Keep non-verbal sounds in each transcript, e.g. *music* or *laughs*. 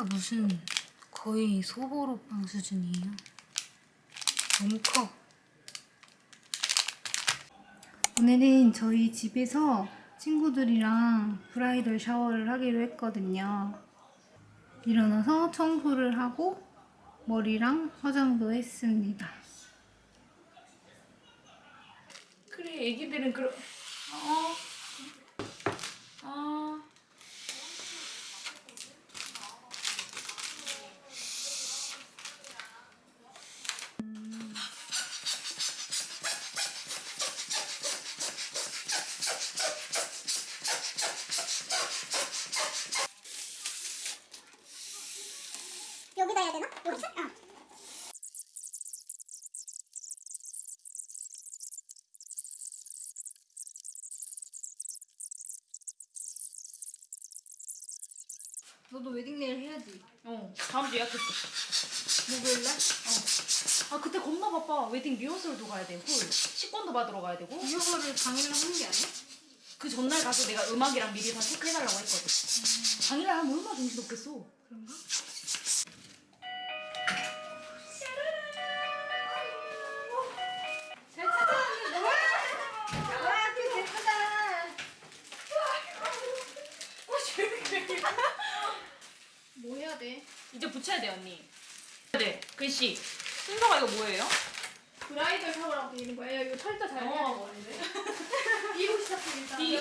크기가 무슨 거의 소보로빵 수준이에요. 너무 커. 오늘은 저희 집에서 친구들이랑 브라이덜 샤워를 하기로 했거든요. 일어나서 청소를 하고 머리랑 화장도 했습니다. 그래 애기들은 그런 어. 어. 여기다 해야 되나? 여기? 아. 너도 웨딩네일 해야지. 어 다음 주 예약했어 목요일 날? 어 아 그때 겁나 바빠 웨딩 리허설도 가야 되고 식권도 받으러 가야 되고 이거를 당일날 하는 게 아니야? 그 전날 가서 내가 음악이랑 미리 다 체크해달라고 했거든 당일날 하면 얼마나 정신없겠어 그런가? 붙여야 돼 언니 네 글씨 순서가 이거 뭐예요? 브라이덜 샤워라고 거야. 야, 이거 철자 잘 해야 어. 되는데. B로. B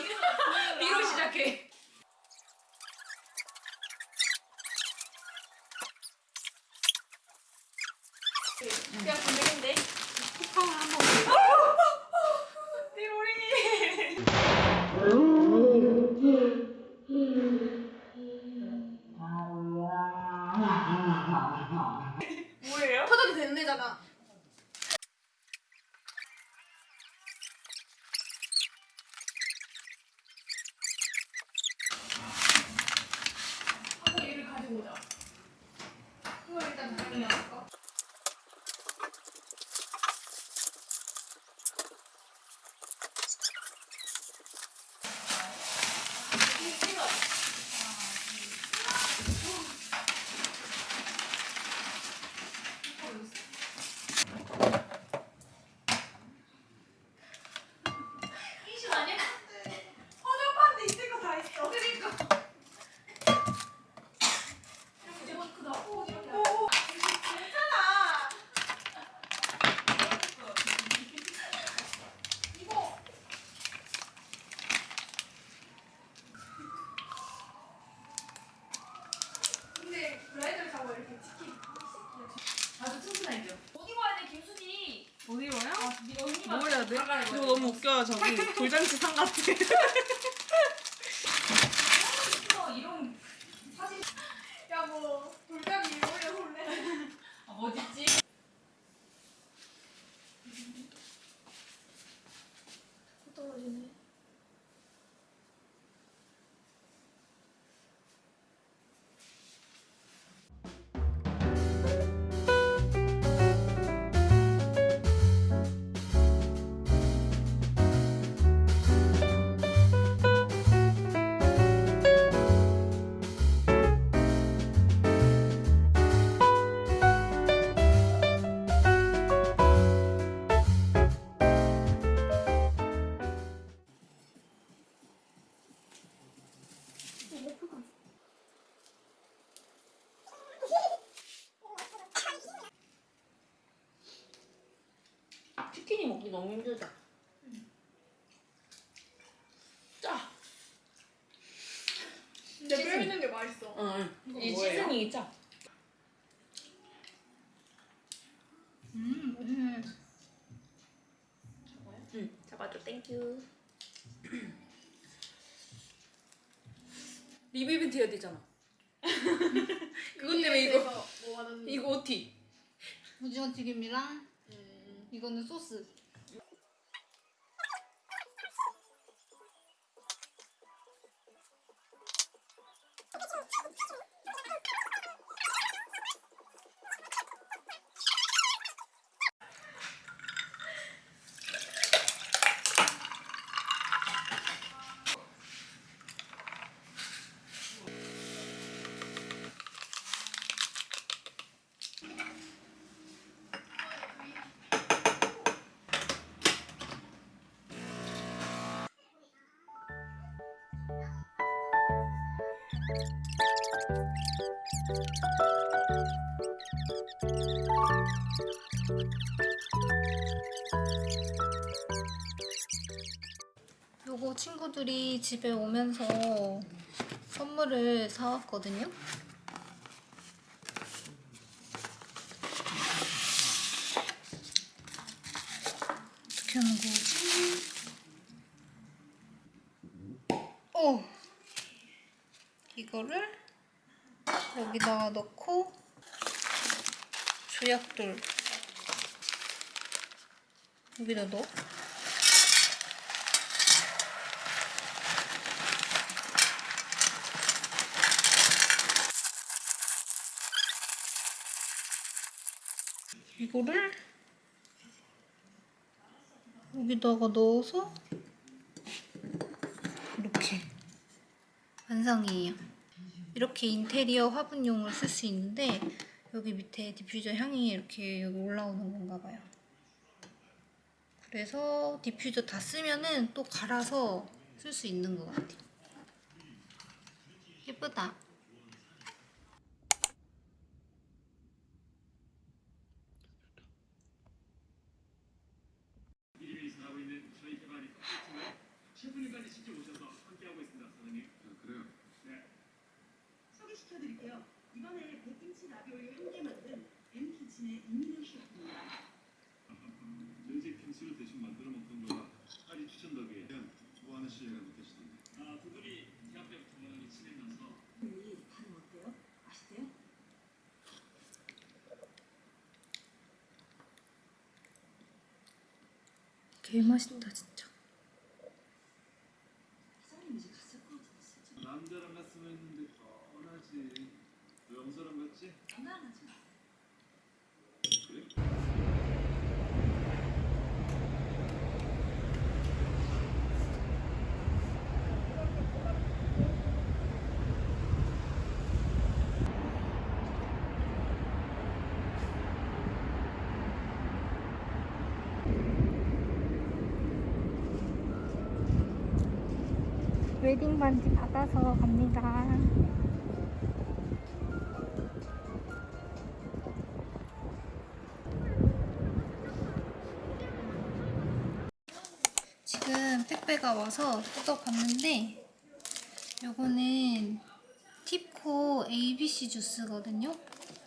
B로 시작해 그냥 건드린데. 쿠팡을 한번. 내 머리 뭐예요? 터득이 됐네잖아. 하고 얘를 가지고 오자. 그거 일단 당연히 할까? 이신 아니야? 화장판데 있을 거 다 있어. 그러니까. 이렇게 마스크 나고 이렇게. 오, 괜찮아. 이거. 근데 브라이덜 샤워 이렇게 치킨. 아주 튼튼하죠 어디 가야 돼 김순이 어디 가요? 네 언니가 뭐 해야 돼? 나가야 이거 너무 웃겨요 저기 돌잔치 상 같아 *laughs* 치킨이 먹기 너무 힘들다 짜 근데 뼈 시즈닝. 있는 게 맛있어. 응. 이 뭐예요? 시즈닝이 짜 음, 음. 응, 잡아줘 땡큐 리뷰 이벤트 해야 되잖아 *laughs* 그것 때문에 이거 뭐 이거 OT 오징어 튀김이랑 이거는 소스. 친구들이 집에 오면서 선물을 사왔거든요. 어떻게 하는 거지? 어! 이거를 여기다가 넣고 조약돌 여기다 넣어. 이거를 여기다가 넣어서 이렇게 완성이에요. 이렇게 인테리어 화분용으로 쓸수 있는데 여기 밑에 디퓨저 향이 이렇게 올라오는 건가 봐요. 그래서 디퓨저 다 쓰면은 또 갈아서 쓸 수 있는 것 같아요. 예쁘다. 소개시켜드릴게요. 이번에 백김치 라비올리 함께 만든 엠키친의 이민영 셰프입니다. 연지 김치를 대신 만들어 먹던 거라 딸이 추천덕에 대한 좋아하는 시기가 느껴지던데. 아, 두 분이 대학 때부터 많이 친해져서 이 다름 어때요? 맛있어요? 개 맛있다 진짜. 사장님 이제 갔을 것 같은데 진짜 남자랑 갔으면 했는데 뻔하지. 너 영서랑 갔지? 장난하지 마. 그래? 웨딩 반지 받아서 갑니다. 지금 택배가 와서 뜯어 봤는데 요거는 팁코 ABC 주스거든요.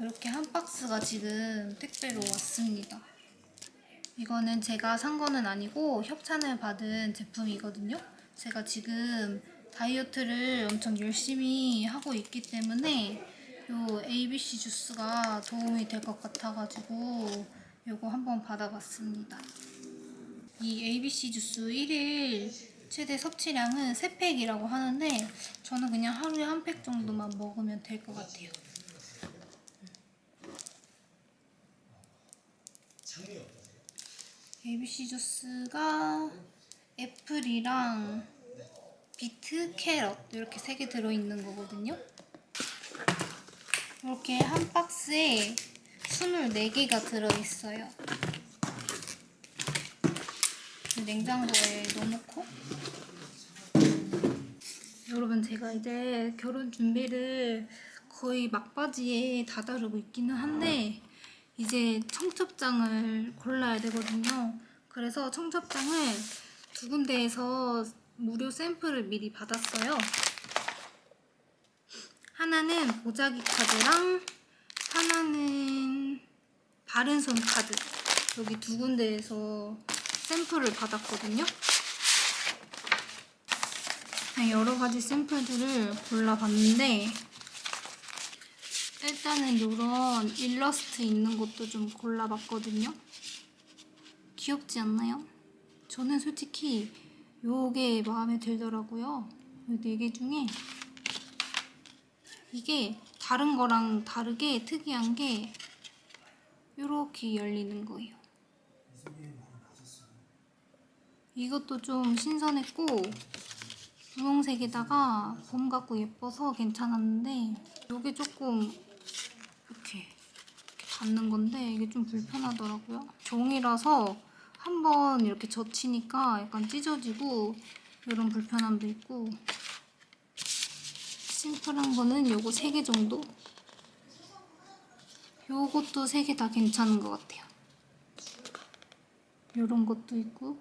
이렇게 한 박스가 지금 택배로 왔습니다. 이거는 제가 산 거는 아니고 협찬을 받은 제품이거든요. 제가 지금 다이어트를 엄청 열심히 하고 있기 때문에 요 ABC 주스가 도움이 될 것 같아가지고 요거 한번 받아봤습니다. 이 ABC 주스 1일 최대 섭취량은 3팩이라고 하는데 저는 그냥 하루에 한 팩 정도만 먹으면 될 것 같아요. ABC 주스가 애플이랑 비트, 캐럿 이렇게 세 개 들어있는 거거든요. 이렇게 한 박스에 24개가 들어있어요. 냉장고에 넣어놓고 여러분 제가 이제 결혼 준비를 거의 막바지에 다다르고 있기는 한데 이제 청첩장을 골라야 되거든요. 그래서 청첩장을 두 군데에서 무료 샘플을 미리 받았어요. 하나는 보자기 카드랑 하나는 바른손 카드 여기 두 군데에서 샘플을 받았거든요. 그냥 여러 가지 샘플들을 골라봤는데 일단은 이런 일러스트 있는 것도 좀 골라봤거든요. 귀엽지 않나요? 저는 솔직히 요게 마음에 들더라고요. 이네개 중에 이게 다른 거랑 다르게 특이한 게 이렇게 열리는 거예요. 이것도 좀 신선했고 분홍색에다가 봄 같고 예뻐서 괜찮았는데 이게 조금 이렇게, 이렇게 닿는 건데 이게 좀 불편하더라고요. 종이라서 한번 이렇게 젖히니까 약간 찢어지고 이런 불편함도 있고 심플한 거는 요거 3개 정도? 요것도 3개 다 괜찮은 것 같아요. 요런 것도 있고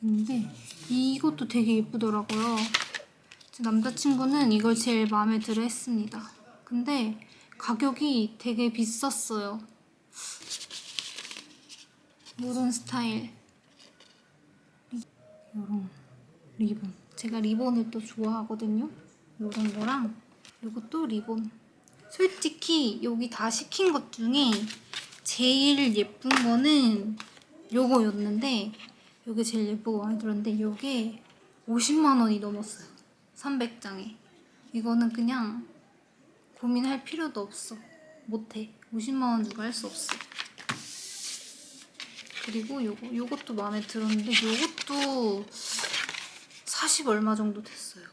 근데 이것도 되게 예쁘더라고요. 제 남자친구는 이걸 제일 마음에 들어 했습니다. 근데 가격이 되게 비쌌어요. 요런 스타일. 요런 리본. 제가 리본을 또 좋아하거든요. 요런 거랑 요것도 리본. 솔직히 여기 다 시킨 것 중에 제일 예쁜 거는 요거였는데 요게 제일 예쁘고 마음에 들었는데 요게 50만 원이 넘었어요. 300장에. 이거는 그냥 고민할 필요도 없어. 못해. 50만 원 주고 할수 없어. 그리고 요거, 요것도 마음에 들었는데 요것도 40 얼마 정도 됐어요.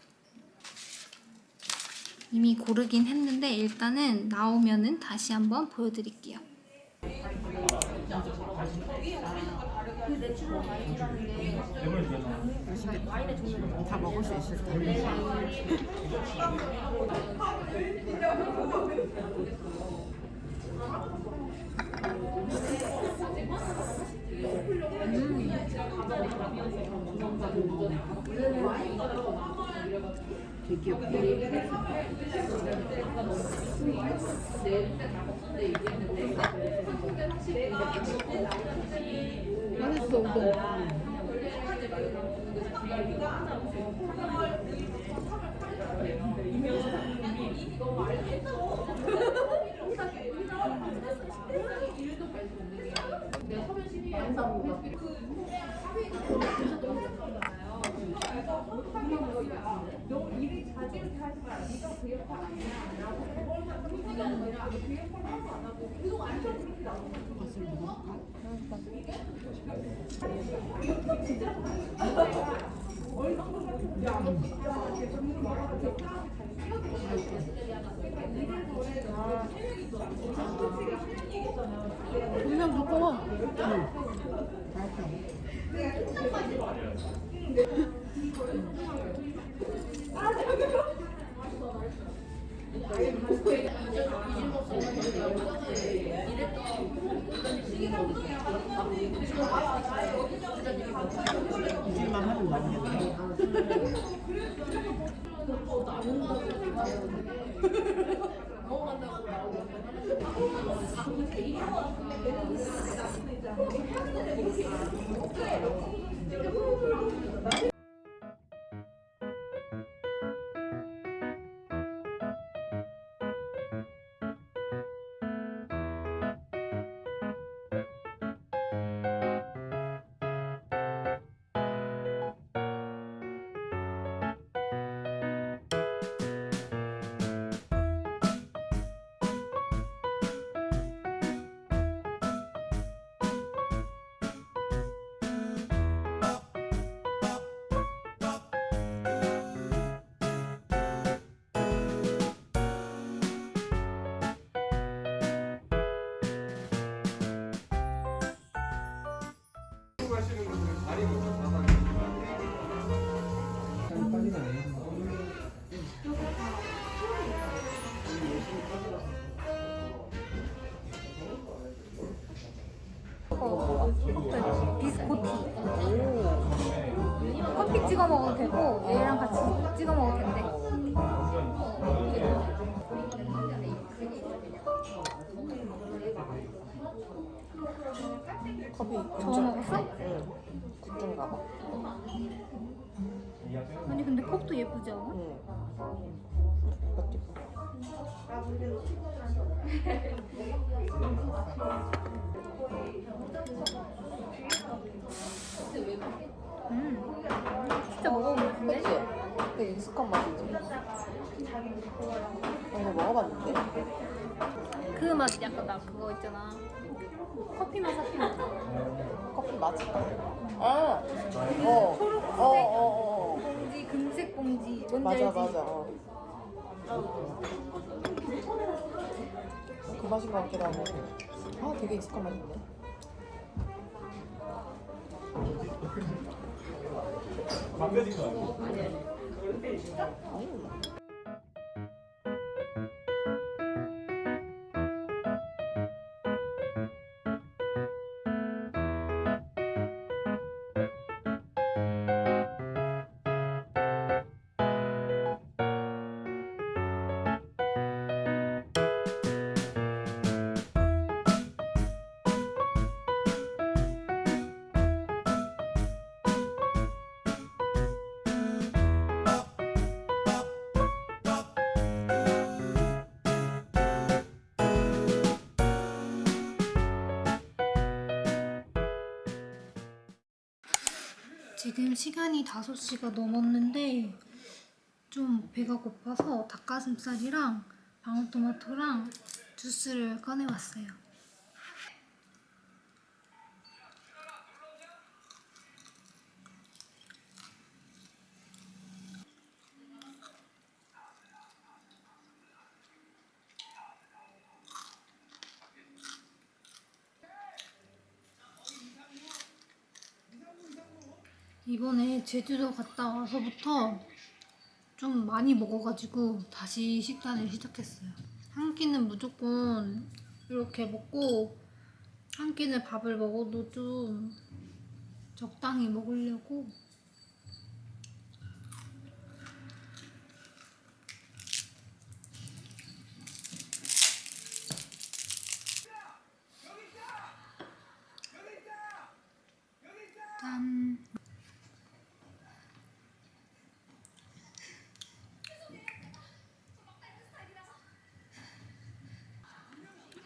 이미 고르긴 했는데 일단은 나오면은 다시 한번 보여드릴게요. 다 먹을 수 있을 텐데. 되게 귀엽다. 맛있어. 그냥 두꺼워. 이질만 하면 나오겠네. *laughs* 비스코티. 커피 찍어 먹어도 되고 얘랑 같이 찍어 먹어도 된대. 커피 저어 먹었어? 응. 굿든가 봐. 아니 근데 컵도 예쁘지 않아? 응. 이것도 이뻐. *laughs* 음. 진짜 먹어보면 그치? 좋은데? 익숙한 맛이지. 어, 이거 먹어봤는데? 그맛 약간 나 그거 있잖아. 커피 맛 사태 먹 커피 맛? 아, 어, 초록색 어, 어, 어. 봉지, 금색 봉지. 뭔지 맞아, 알지? 맞아. 어. 그 맛인 것 같기도 하고. 아, 되게 익숙한 맛인데. 망가진 거 아니야? 음. 지금 시간이 5시가 넘었는데 좀 배가 고파서 닭가슴살이랑 방울토마토랑 주스를 꺼내왔어요. 이번에 제주도 갔다 와서부터 좀 많이 먹어가지고 다시 식단을 시작했어요. 한 끼는 무조건 이렇게 먹고 한 끼는 밥을 먹어도 좀 적당히 먹으려고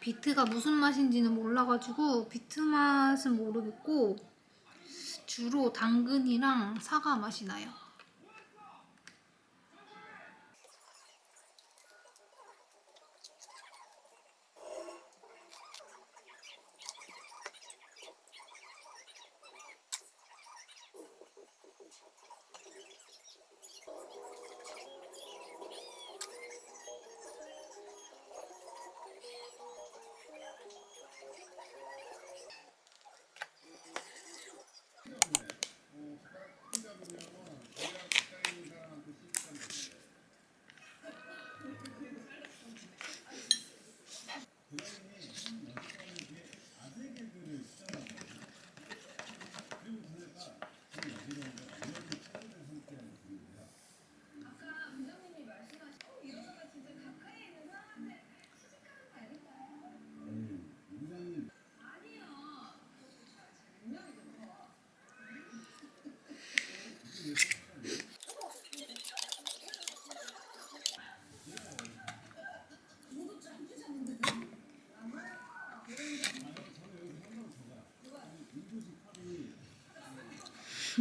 비트가 무슨 맛인지는 몰라가지고 비트 맛은 모르겠고 주로 당근이랑 사과 맛이 나요.